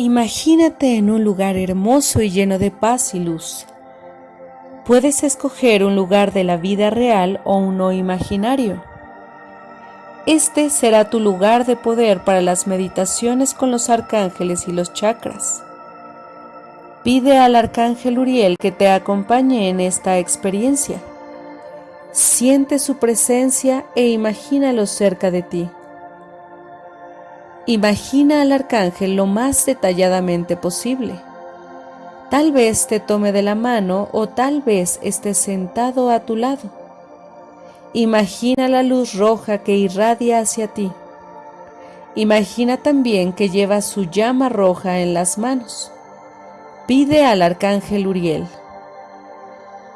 Imagínate en un lugar hermoso y lleno de paz y luz. Puedes escoger un lugar de la vida real o uno imaginario. Este será tu lugar de poder para las meditaciones con los arcángeles y los chakras. Pide al arcángel Uriel que te acompañe en esta experiencia. Siente su presencia e imagínalo cerca de ti. Imagina al arcángel lo más detalladamente posible. Tal vez te tome de la mano o tal vez esté sentado a tu lado. Imagina la luz roja que irradia hacia ti. Imagina también que lleva su llama roja en las manos. Pide al arcángel Uriel.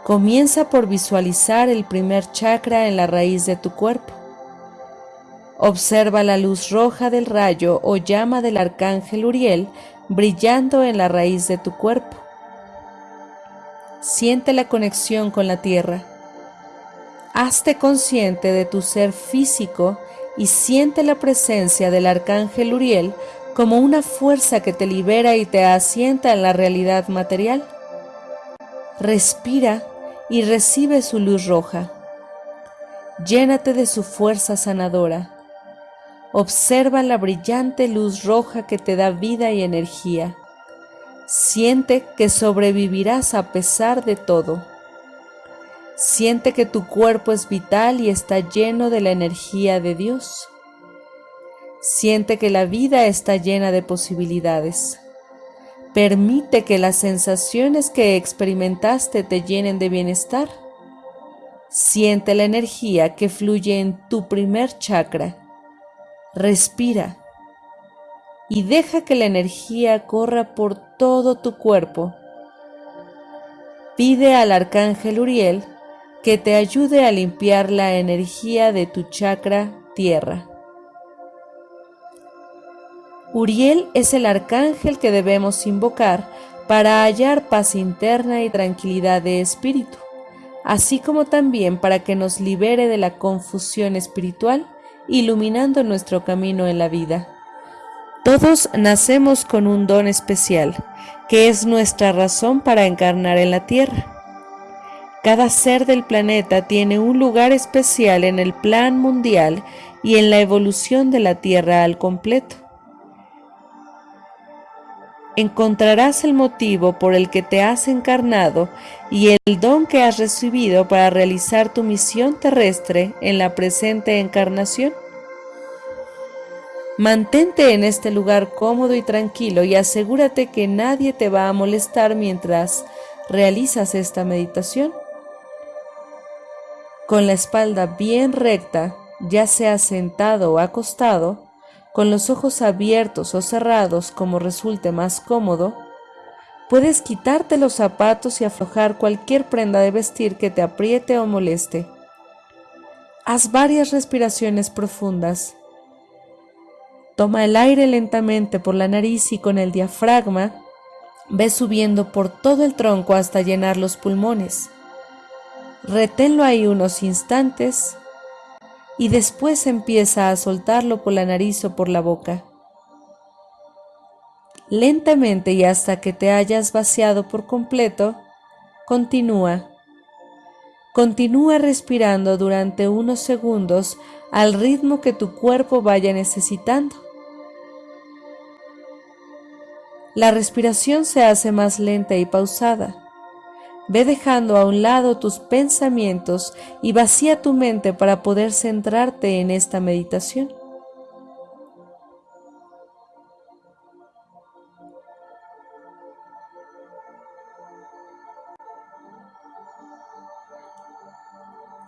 Comienza por visualizar el primer chakra en la raíz de tu cuerpo. Observa la luz roja del rayo o llama del arcángel Uriel brillando en la raíz de tu cuerpo. Siente la conexión con la tierra. Hazte consciente de tu ser físico y siente la presencia del arcángel Uriel como una fuerza que te libera y te asienta en la realidad material. Respira y recibe su luz roja. Llénate de su fuerza sanadora. Observa la brillante luz roja que te da vida y energía. Siente que sobrevivirás a pesar de todo. Siente que tu cuerpo es vital y está lleno de la energía de Dios. Siente que la vida está llena de posibilidades. Permite que las sensaciones que experimentaste te llenen de bienestar. Siente la energía que fluye en tu primer chakra respira y deja que la energía corra por todo tu cuerpo. Pide al arcángel Uriel que te ayude a limpiar la energía de tu chakra tierra. Uriel es el arcángel que debemos invocar para hallar paz interna y tranquilidad de espíritu, así como también para que nos libere de la confusión espiritual iluminando nuestro camino en la vida. Todos nacemos con un don especial, que es nuestra razón para encarnar en la Tierra. Cada ser del planeta tiene un lugar especial en el plan mundial y en la evolución de la Tierra al completo. Encontrarás el motivo por el que te has encarnado y el don que has recibido para realizar tu misión terrestre en la presente encarnación. Mantente en este lugar cómodo y tranquilo y asegúrate que nadie te va a molestar mientras realizas esta meditación. Con la espalda bien recta, ya sea sentado o acostado, con los ojos abiertos o cerrados como resulte más cómodo, puedes quitarte los zapatos y aflojar cualquier prenda de vestir que te apriete o moleste. Haz varias respiraciones profundas Toma el aire lentamente por la nariz y con el diafragma ve subiendo por todo el tronco hasta llenar los pulmones. Reténlo ahí unos instantes y después empieza a soltarlo por la nariz o por la boca. Lentamente y hasta que te hayas vaciado por completo, continúa. Continúa respirando durante unos segundos al ritmo que tu cuerpo vaya necesitando. La respiración se hace más lenta y pausada. Ve dejando a un lado tus pensamientos y vacía tu mente para poder centrarte en esta meditación.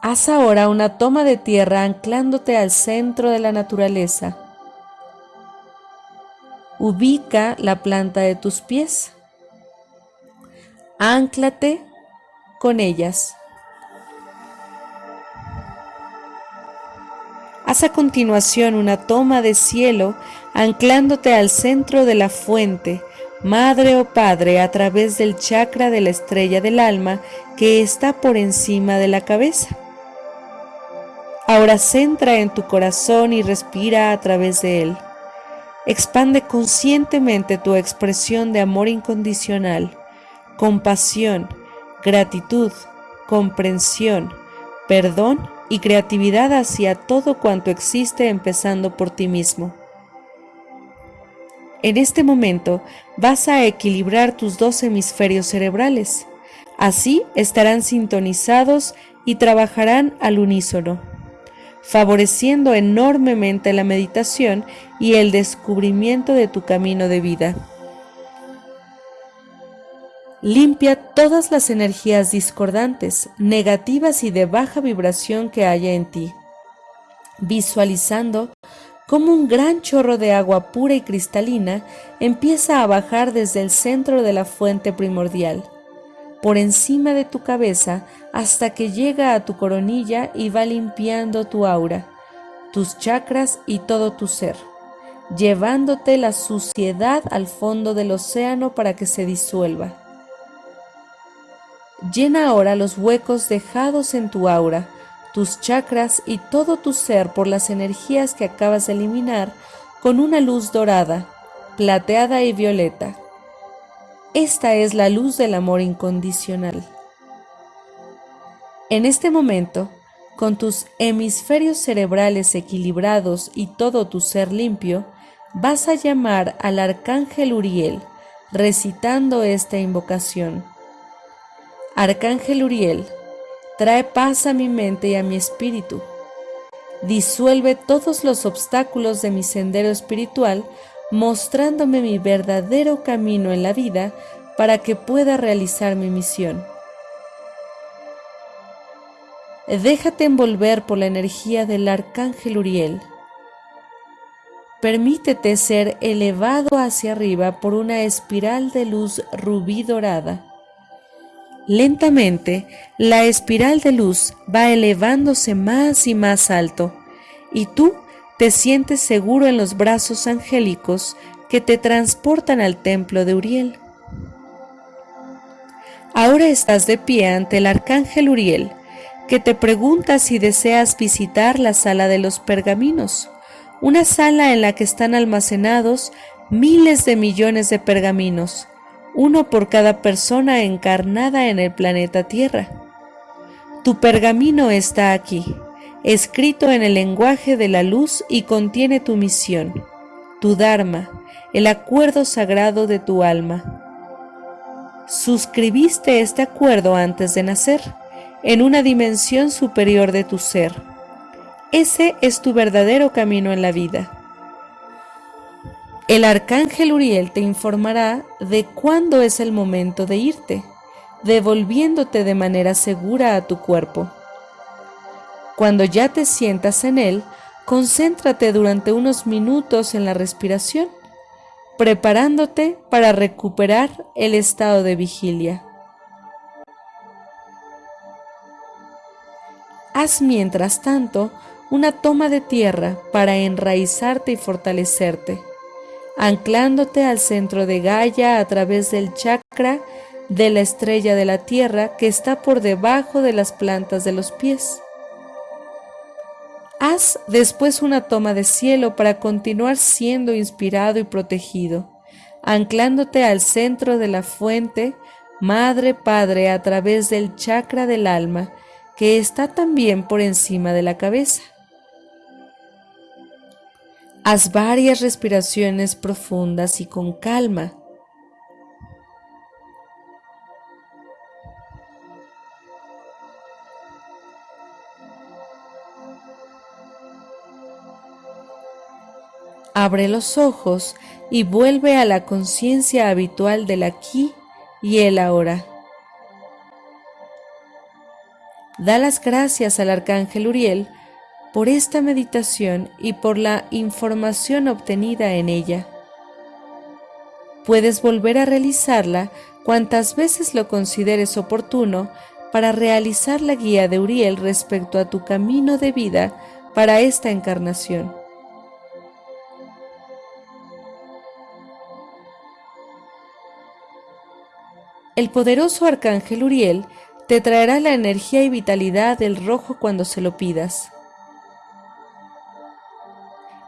Haz ahora una toma de tierra anclándote al centro de la naturaleza. Ubica la planta de tus pies. Ánclate con ellas. Haz a continuación una toma de cielo anclándote al centro de la fuente, madre o padre, a través del chakra de la estrella del alma que está por encima de la cabeza. Ahora centra en tu corazón y respira a través de él. expande conscientemente tu expresión de amor incondicional, compasión, gratitud, comprensión, perdón y creatividad hacia todo cuanto existe empezando por ti mismo. En este momento vas a equilibrar tus dos hemisferios cerebrales. Así estarán sintonizados y trabajarán al unísono, favoreciendo enormemente la meditación y el descubrimiento de tu camino de vida. Limpia todas las energías discordantes, negativas y de baja vibración que haya en ti, visualizando cómo un gran chorro de agua pura y cristalina empieza a bajar desde el centro de la fuente primordial, por encima de tu cabeza hasta que llega a tu coronilla y va limpiando tu aura, tus chakras y todo tu ser, llevándote la suciedad al fondo del océano para que se disuelva Llena ahora los huecos dejados en tu aura, tus chakras y todo tu ser por las energías que acabas de eliminar con una luz dorada, plateada y violeta. Esta es la luz del amor incondicional. En este momento, con tus hemisferios cerebrales equilibrados y todo tu ser limpio, vas a llamar al arcángel Uriel, recitando esta invocación. Arcángel Uriel, trae paz a mi mente y a mi espíritu. Disuelve todos los obstáculos de mi sendero espiritual, mostrándome mi verdadero camino en la vida para que pueda realizar mi misión. Déjate envolver por la energía del Arcángel Uriel. Permítete ser elevado hacia arriba por una espiral de luz rubí dorada Lentamente, la espiral de luz va elevándose más y más alto, y tú te sientes seguro en los brazos angélicos que te transportan al templo de Uriel. Ahora estás de pie ante el arcángel Uriel, que te pregunta si deseas visitar la sala de los pergaminos, una sala en la que están almacenados miles de millones de pergaminos uno por cada persona encarnada en el planeta Tierra. Tu pergamino está aquí, escrito en el lenguaje de la luz y contiene tu misión, tu Dharma, el acuerdo sagrado de tu alma. Suscribiste este acuerdo antes de nacer, en una dimensión superior de tu ser. Ese es tu verdadero camino en la vida. El arcángel Uriel te informará de cuándo es el momento de irte, devolviéndote de manera segura a tu cuerpo. Cuando ya te sientas en él, concéntrate durante unos minutos en la respiración, preparándote para recuperar el estado de vigilia. Haz mientras tanto una toma de tierra para enraizarte y fortalecerte anclándote al centro de Gaia a través del chakra de la estrella de la tierra que está por debajo de las plantas de los pies. Haz después una toma de cielo para continuar siendo inspirado y protegido, anclándote al centro de la fuente, Madre Padre, a través del chakra del alma, que está también por encima de la cabeza. Haz varias respiraciones profundas y con calma. Abre los ojos y vuelve a la conciencia habitual del aquí y el ahora. Da las gracias al arcángel Uriel por esta meditación y por la información obtenida en ella. Puedes volver a realizarla cuantas veces lo consideres oportuno para realizar la guía de Uriel respecto a tu camino de vida para esta encarnación. El poderoso arcángel Uriel te traerá la energía y vitalidad del rojo cuando se lo pidas.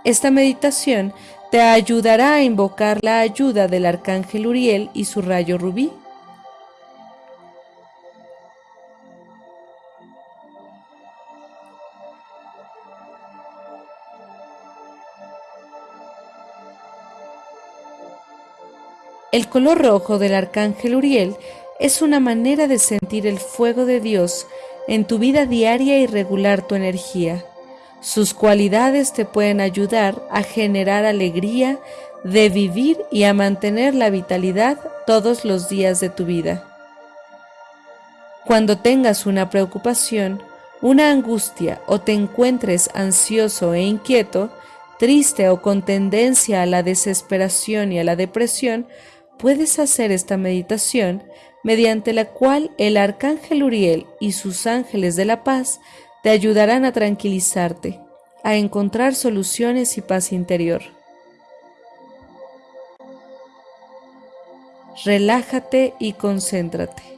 Esta meditación te ayudará a invocar la ayuda del arcángel Uriel y su rayo rubí. El color rojo del arcángel Uriel es una manera de sentir el fuego de Dios en tu vida diaria y regular tu energía. Sus cualidades te pueden ayudar a generar alegría de vivir y a mantener la vitalidad todos los días de tu vida. Cuando tengas una preocupación, una angustia o te encuentres ansioso e inquieto, triste o con tendencia a la desesperación y a la depresión, puedes hacer esta meditación mediante la cual el arcángel Uriel y sus ángeles de la paz te ayudarán a tranquilizarte, a encontrar soluciones y paz interior. Relájate y concéntrate.